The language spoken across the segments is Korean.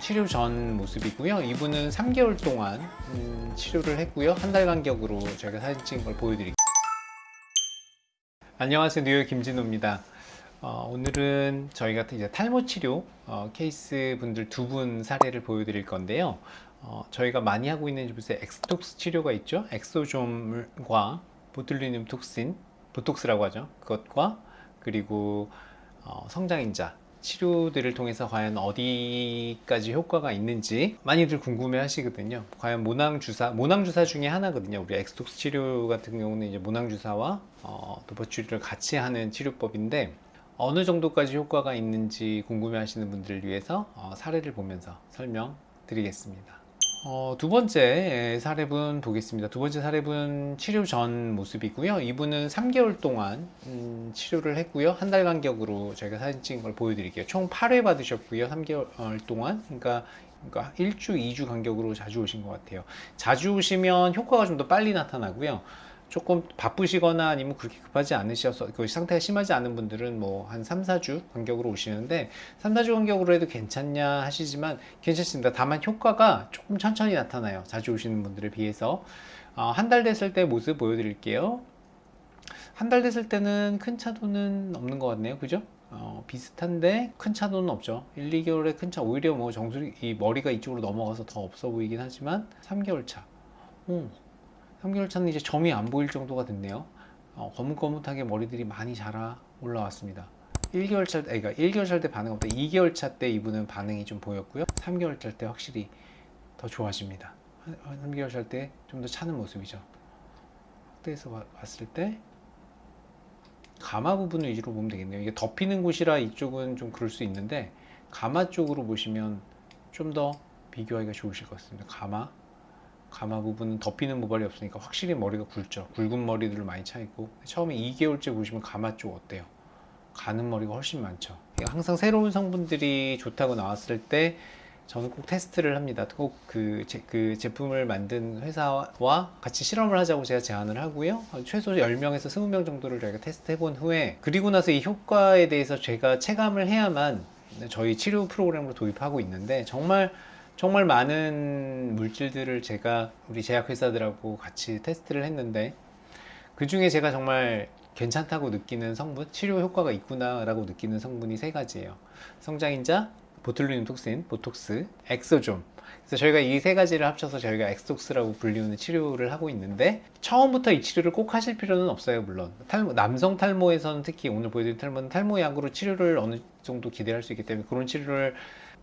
치료 전 모습이고요. 이분은 3개월 동안 음, 치료를 했고요. 한 달 간격으로 저희가 사진 찍은 걸 보여드릴게요. 안녕하세요. 뉴헤어 김진오입니다. 어, 오늘은 저희가 이제 탈모 치료 어, 케이스 분들 두 분 사례를 보여드릴 건데요. 어, 저희가 많이 하고 있는 요새 엑스톡스 치료가 있죠. exosome과 botulinum toxin, 보톡스라고 하죠. 그것과 그리고 어, 성장인자 치료들을 통해서 과연 어디까지 효과가 있는지 많이들 궁금해 하시거든요. 과연 모낭주사, 모낭주사 중에 하나거든요. 우리 엑스톡스 치료 같은 경우는 이제 모낭주사와 어, 도포치료를 같이 하는 치료법인데 어느 정도까지 효과가 있는지 궁금해 하시는 분들을 위해서 어, 사례를 보면서 설명 드리겠습니다. 어, 두 번째 사례분 보겠습니다. 두 번째 사례분 치료 전 모습이고요. 이분은 3개월 동안 음, 치료를 했고요. 한 달 간격으로 저희가 사진 찍은 걸 보여드릴게요. 총 8회 받으셨고요. 3개월 동안. 그러니까, 그러니까 1주, 2주 간격으로 자주 오신 것 같아요. 자주 오시면 효과가 좀 더 빨리 나타나고요. 조금 바쁘시거나 아니면 그렇게 급하지 않으셔서 그 상태가 심하지 않은 분들은 뭐 한 3, 4주 간격으로 오시는데 3, 4주 간격으로 해도 괜찮냐 하시지만 괜찮습니다. 다만 효과가 조금 천천히 나타나요. 자주 오시는 분들에 비해서 어, 한달 됐을 때 모습 보여드릴게요. 한 달 됐을 때는 큰 차도는 없는 것 같네요. 그죠? 어, 비슷한데 큰 차도는 없죠 1, 2개월에 큰 차 오히려 뭐 정수리 이 머리가 이쪽으로 넘어가서 더 없어 보이긴 하지만 3개월 차 오, 3개월 차는 이제 점이 안 보일 정도가 됐네요. 어, 거뭇거뭇하게 머리들이 많이 자라 올라왔습니다. 1개월 차, 그러니까 1개월 차 때 반응 없다 2개월 차 때 이분은 반응이 좀 보였고요. 3개월 차 때 확실히 더 좋아집니다. 3개월 차 때 좀 더 차는 모습이죠. 확대해서 봤을 때 가마 부분을 위주로 보면 되겠네요. 이게 덮이는 곳이라 이쪽은 좀 그럴 수 있는데 가마 쪽으로 보시면 좀 더 비교하기가 좋으실 것 같습니다. 가마 가마 부분은 덮이는 모발이 없으니까 확실히 머리가 굵죠. 굵은 머리들 많이 차 있고. 처음에 2개월째 보시면 가마 쪽 어때요? 가는 머리가 훨씬 많죠. 항상 새로운 성분들이 좋다고 나왔을 때 저는 꼭 테스트를 합니다. 꼭그 그 제품을 만든 회사와 같이 실험을 하자고 제가 제안을 하고요. 최소 10명에서 20명 정도를 저희가 테스트 해본 후에 그리고 나서 이 효과에 대해서 제가 체감을 해야만 저희 치료 프로그램으로 도입하고 있는데 정말 정말 많은 물질들을 제가 우리 제약회사들하고 같이 테스트를 했는데 그 중에 제가 정말 괜찮다고 느끼는 성분, 치료 효과가 있구나 라고 느끼는 성분이 세 가지예요. 성장인자, 보툴리눔 톡신, 보톡스, 엑소좀 그래서 저희가 이 세 가지를 합쳐서 저희가 엑스톡스라고 불리우는 치료를 하고 있는데 처음부터 이 치료를 꼭 하실 필요는 없어요 물론. 탈모, 남성 탈모에서는 특히 오늘 보여드린 탈모는 탈모 약으로 치료를 어느 정도 기대할 수 있기 때문에 그런 치료를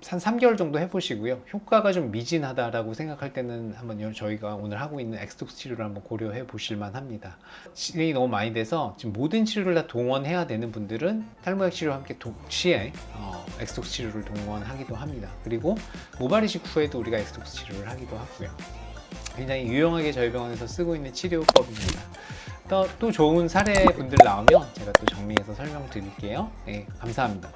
한 3개월 정도 해보시고요. 효과가 좀 미진하다라고 생각할 때는 한번 저희가 오늘 하고 있는 엑스톡스 치료를 한번 고려해 보실만 합니다. 진행이 너무 많이 돼서 지금 모든 치료를 다 동원해야 되는 분들은 탈모약 치료와 함께 동시에 어, 엑스톡스 치료를 동원하기도 합니다. 그리고 모발 이식 후에도 우리가 엑스톡스 치료를 하기도 하고요. 굉장히 유용하게 저희 병원에서 쓰고 있는 치료법입니다. 또, 또 좋은 사례 분들 나오면 제가 또 정리해서 설명드릴게요. 네, 감사합니다